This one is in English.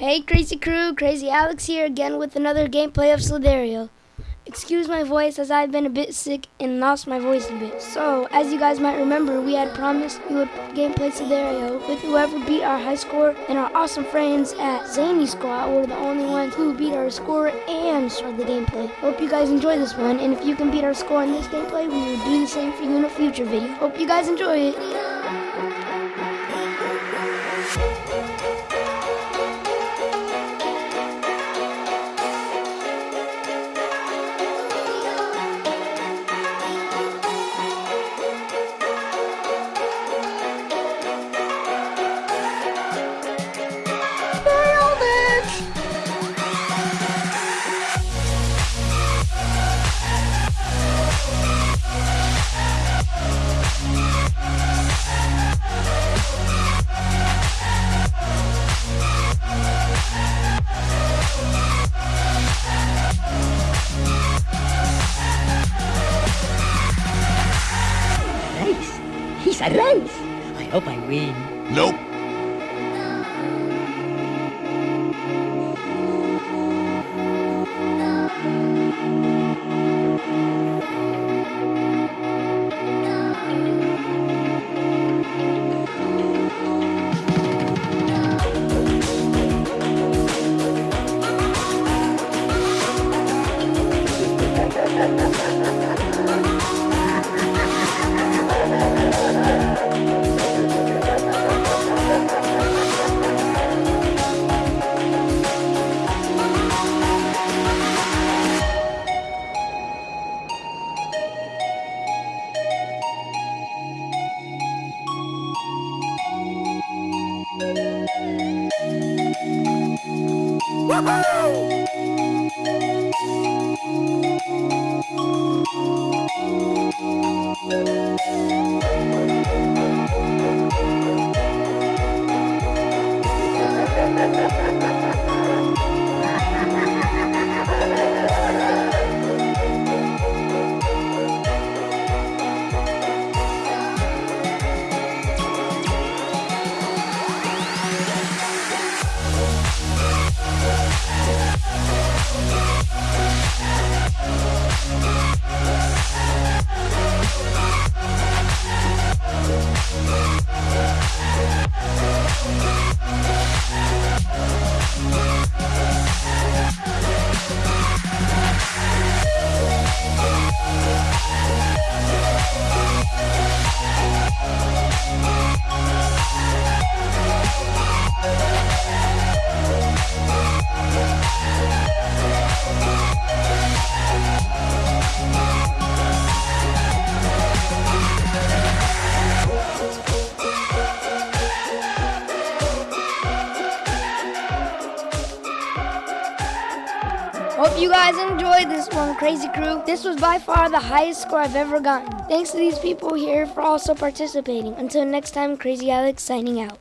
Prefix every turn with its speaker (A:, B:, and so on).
A: Hey Crazy Crew, Crazy Alex here again with another gameplay of Slither.io. Excuse my voice as I've been a bit sick and lost my voice a bit. So, as you guys might remember, we had promised we would gameplay Slither.io with whoever beat our high score and our awesome friends at Zany Squad were the only ones who beat our score and started the gameplay. Hope you guys enjoy this one, and if you can beat our score in this gameplay, we will do the same for you in a future video. Hope you guys enjoy it.
B: He's a race. I hope I win.
C: Nope. Ha ha ha ha!
A: Hope you guys enjoyed this one, Crazy Crew. This was by far the highest score I've ever gotten. Thanks to these people here for also participating. Until next time, Crazy Alex signing out.